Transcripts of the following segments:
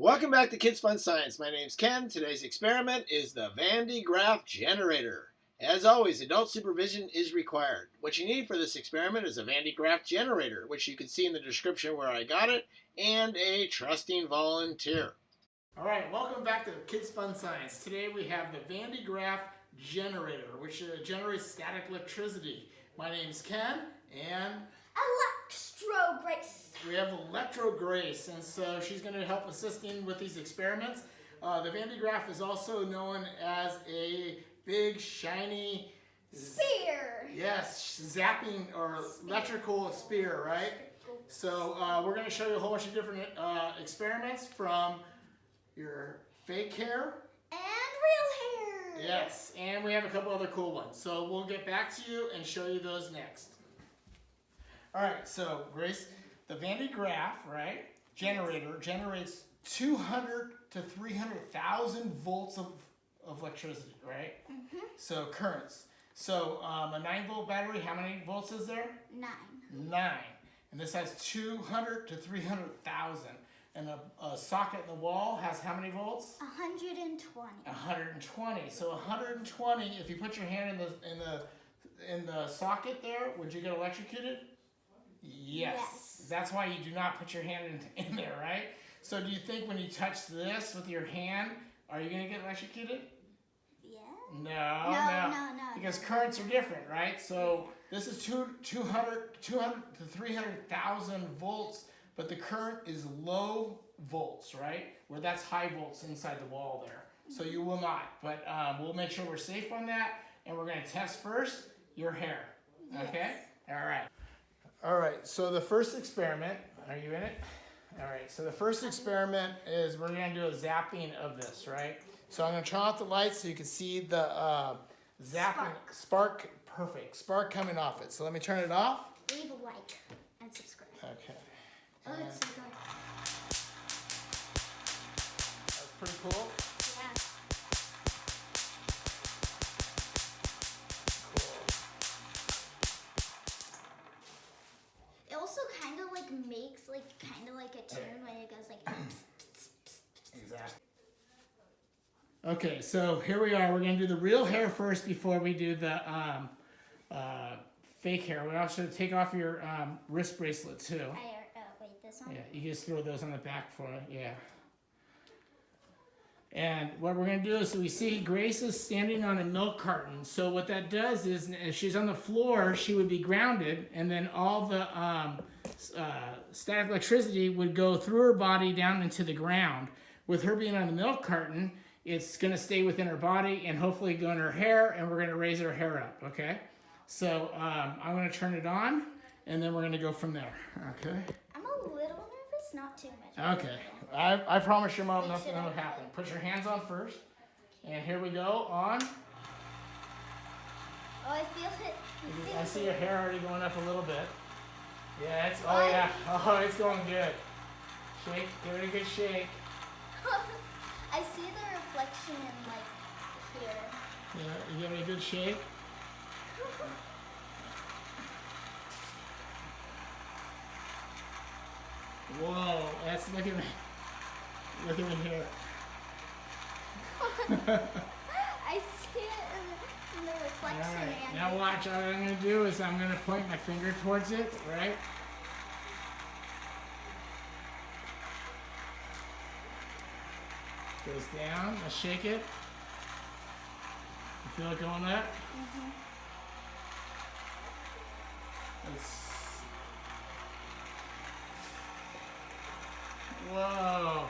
Welcome back to Kids Fun Science. My name's Ken. Today's experiment is the Van de Graaff generator. As always, adult supervision is required. What you need for this experiment is a Van de Graaff generator, which you can see in the description where I got it, and a trusting volunteer. All right, welcome back to Kids Fun Science. Today we have the Van de Graaff generator, which uh, generates static electricity. My name's Ken, and Electro Grace. we have Electro Grace, and so she's going to help assisting with these experiments. Uh, the Van de Graaff is also known as a big, shiny, Spear. yes, zapping or electrical spear, right? So uh, we're going to show you a whole bunch of different uh, experiments from your fake hair, And real hair. yes, and we have a couple other cool ones. So we'll get back to you and show you those next. All right, so Grace, the Van de Graaff, right, generator generates 200 to 300,000 volts of, of electricity, right? So currents. So um, a 9 volt battery, how many volts is there? Nine. 9. And this has 200 to 300,000. And a, a socket in the wall has how many volts? 120. 120. So 120. If you put your hand in the in the in the socket there, would you get electrocuted? Yes. Yes. That's why you do not put your hand in, in there, right? So do you think when you touch this with your hand, are you going to get electrocuted? Yeah. No, No, no, no, no, Because currents are different, right? So this is two, 200, 200 to 300,000 volts, but the current is low volts, right? Where that's high volts inside the wall there. So you will not, but um, we'll make sure we're safe on that, and we're going to test first your hair. Okay? All right. All right, so the first experiment, are you in it? All right, so the first experiment is we're gonna do a zapping of this, right? So I'm gonna turn off the lights so you can see the uh, zapping, spark. perfect, spark coming off it. So let me turn it off. Leave a like and subscribe. Okay, Oh, it's so good. that's pretty Cool. Like makes like kind of like a tune when it goes like. Exactly. Okay, so here we are. We're gonna do the real hair first before we do the um, uh, fake hair. We also take off your um, wrist bracelet too. I, uh, wait, this one. Yeah, you just throw those on the back for it. Yeah. And what we're gonna do is we see Grace is standing on a milk carton. So what that does is if she's on the floor, she would be grounded, and then all the um, s- uh, static electricity would go through her body down into the ground. With her being on the milk carton, it's gonna stay within her body and hopefully go in her hair, and we're gonna raise her hair up. Okay. So um, I'm gonna turn it on, and then we're gonna go from there. Okay. I'm a little nervous, not too much. Okay. I, I promise your mom nothing will happen. Put your hands on first. And here we go on. Oh, I feel it. I see your hair already going up a little bit. Yeah, it's, oh yeah. Oh, it's going good. Shake, give it a good shake. I see the reflection in like here. Yeah, you give it a good shake. Whoa, that's, look at me. Look at me here. I see it in, in the reflection. Alright, and now watch, all I'm gonna do is I'm gonna point my finger towards it, right? Goes down, I shake it. You feel it going up? Mm-hmm. It's... Whoa!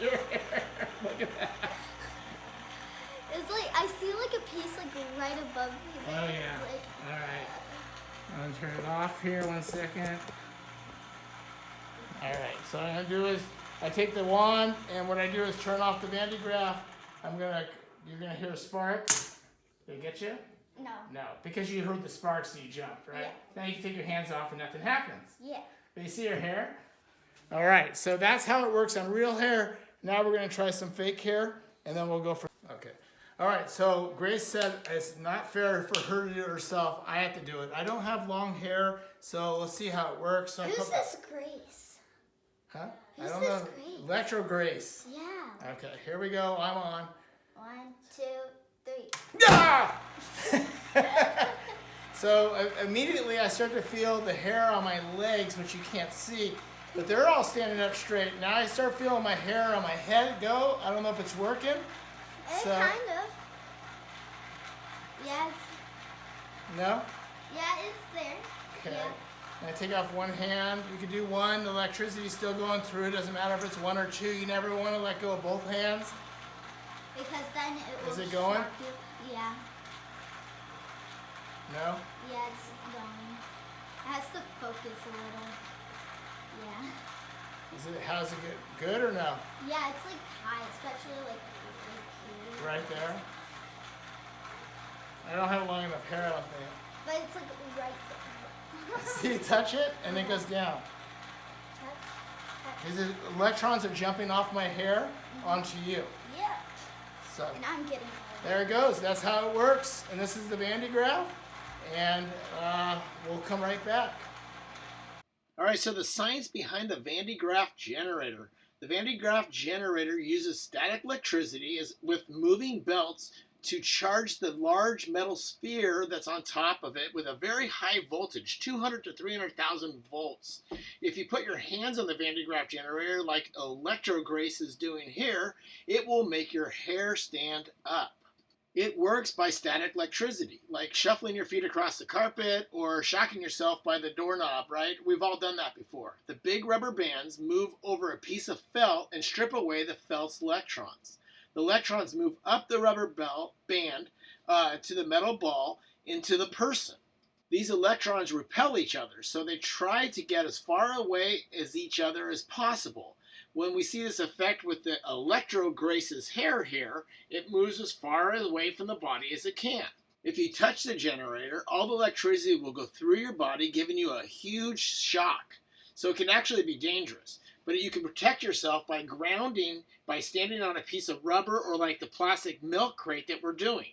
Your hair, look at that. It's like I see like a piece like right above me. Oh yeah. Like, All right. I'm gonna turn it off here one second. All right. So what I'm gonna do is I take the wand and what I do is turn off the Van de I'm gonna you're gonna hear a spark. Did it get you? no. No, because you heard the sparks, so you jumped, right? Yeah. Now you can take your hands off and nothing happens. Yeah. Do you see your hair? All right, so that's how it works on real hair. Now we're gonna try some fake hair, and then we'll go for, okay. All right, so Grace said it's not fair for her to do it herself. I have to do it. I don't have long hair, so let's see how it works. So I Who's put- this Grace? Huh? I Who's don't this know. Grace? Electro Grace. Yeah. Okay, here we go. I'm on. One, two, three. Ah! so uh, immediately I start to feel the hair on my legs, which you can't see, but they're all standing up straight. Now I start feeling my hair on my head go. I don't know if it's working. Eh, So- kind of. Yeah, it's, No? yeah, it's there. Okay. Yeah. And I take off one hand. You can do one. The electricity's still going through. It doesn't matter if it's one or two. You never want to let go of both hands. Because then it will Is it going? Yeah. No? Yeah, it's going. It has to focus a little. Yeah. Is it? How's it good? Good or no? Yeah, it's like high, especially like. Right there. I don't have long enough hair. I don't think. But it's like right there. See, you touch it and it goes down. Is it electrons are jumping off my hair onto you? Yeah. So And I'm getting there it goes. That's how it works. And this is the Van de Graaff. And uh, we'll come right back. All right, so the science behind the Van de Graaff generator. The Van de Graaff generator uses static electricity as, with moving belts to charge the large metal sphere that's on top of it with a very high voltage, 200 to 300,000 volts. If you put your hands on the Van de Graaff generator like Electro Grace is doing here, it will make your hair stand up. It works by static electricity, like shuffling your feet across the carpet or shocking yourself by the doorknob, right? We've all done that before. The big rubber bands move over a piece of felt and strip away the felt's electrons. The electrons move up the rubber belt band uh, to the metal ball into the person. These electrons repel each other, so they try to get as far away as each other as possible. When we see this effect with the Electro Grace's hair here, it moves as far away from the body as it can. If you touch the generator, all the electricity will go through your body, giving you a huge shock. So it can actually be dangerous. But you can protect yourself by grounding by standing on a piece of rubber or like the plastic milk crate that we're doing.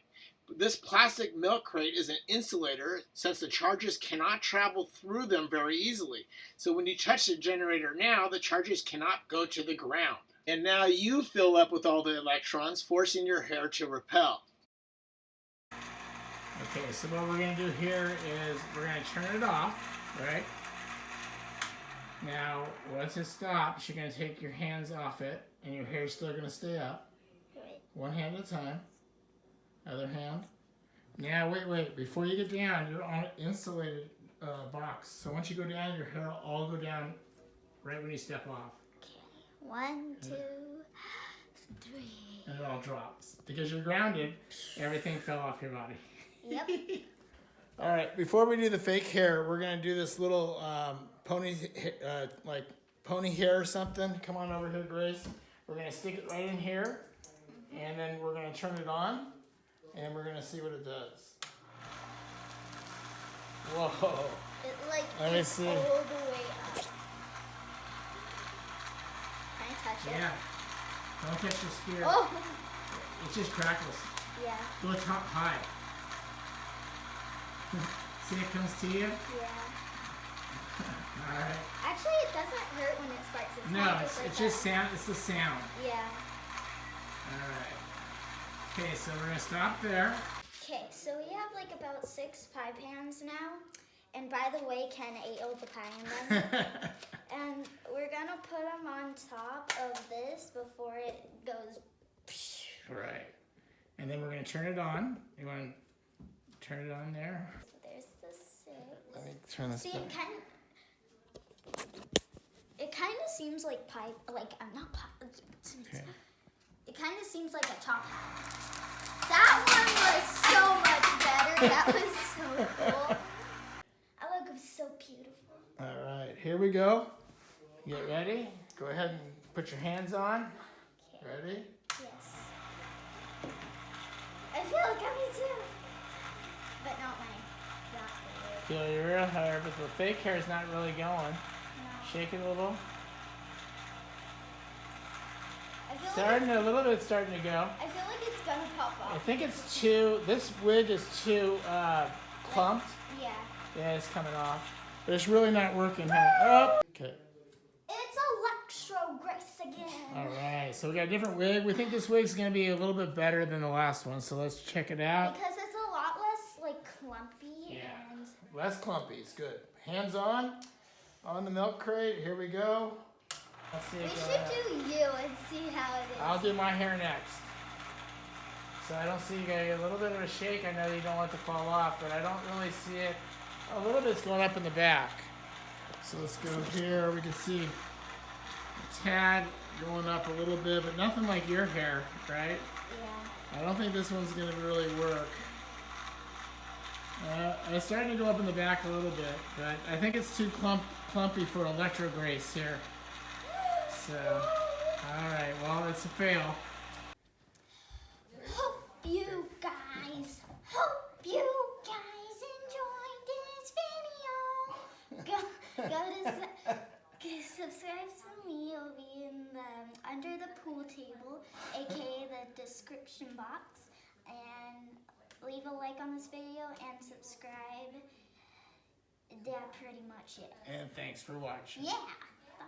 This plastic milk crate is an insulator since the charges cannot travel through them very easily. So when you touch the generator now, the charges cannot go to the ground. And now you fill up with all the electrons, forcing your hair to repel. Okay, so what we're going to do here is we're going to turn it off, right? Now, once it stops, you're going to take your hands off it, and your hair's still going to stay up. One hand at a time. Other hand. Now, wait, wait. Before you get down, you're on an insulated uh, box. So once you go down, your hair will all go down right when you step off. One, two, three. And it all drops. Because you're grounded, everything fell off your body. Yep. All right, before we do the fake hair, we're gonna do this little um, pony, uh, like pony hair or something. Come on over here, Grace. We're gonna stick it right in here, and then we're gonna turn it on, and we're gonna see what it does. Whoa! It like Let me see. all the way up. Can I touch it? Yeah. Don't touch the spear. Oh. It just crackles. Yeah. Go top high. see, it comes to you. Yeah. All right. Actually, it doesn't hurt when it sparks. It's No, kinda it's, like just that. sound. It's the sound. Yeah. All right. Okay, so we're gonna stop there. Okay, so we have like about six pie pans now. And by the way, Ken ate all the pie in them. and we're gonna put them on top of this before it goes. right. And then we're gonna turn it on. You wanna turn it on there? There's the six. Let me turn this See, it kind it kind of seems like pie, like I'm not pie. Okay. It kind of seems like a top hat. That one was so much better. That was so cool. I look so beautiful. All right, here we go. Get ready. Go ahead and put your hands on. Ready? Yes. I feel like I'm too. But not the Feel your real hair, but the fake hair is not really going. No. Shake it a little. Feel like Starting a little bit, starting to go. I feel like it's gonna pop off. I think it's too. This wig is too uh, clumped. Yeah. Yeah, it's coming off. But it's really not working. Huh? Oh. Okay. It's electro grace again. All right, so we got a different wig. We think this wig's gonna be a little bit better than the last one, so let's check it out. Because it's a lot less like clumpy Yeah. and Less clumpy, it's good. Hands on, on the milk crate. Here we go. Let's see we should do you and see how it is. I'll do my hair next. So I don't see you got a little bit of a shake. I know you don't want it to fall off, but I don't really see it. A little bit's going up in the back. So let's go here. We can see a tad going up a little bit, but nothing like your hair, right? yeah. I don't think this one's gonna really work. Uh, it's starting to go up in the back a little bit, but I think it's too clump clumpy for Electro Grace here. So, all right, well, it's a fail. Hope you guys, hope you guys enjoyed this video. Go, go to s- go subscribe to me. It'll be in the under the pool table, aka the description box, and leave a like on this video and subscribe. That's pretty much it. And thanks for watching. Yeah.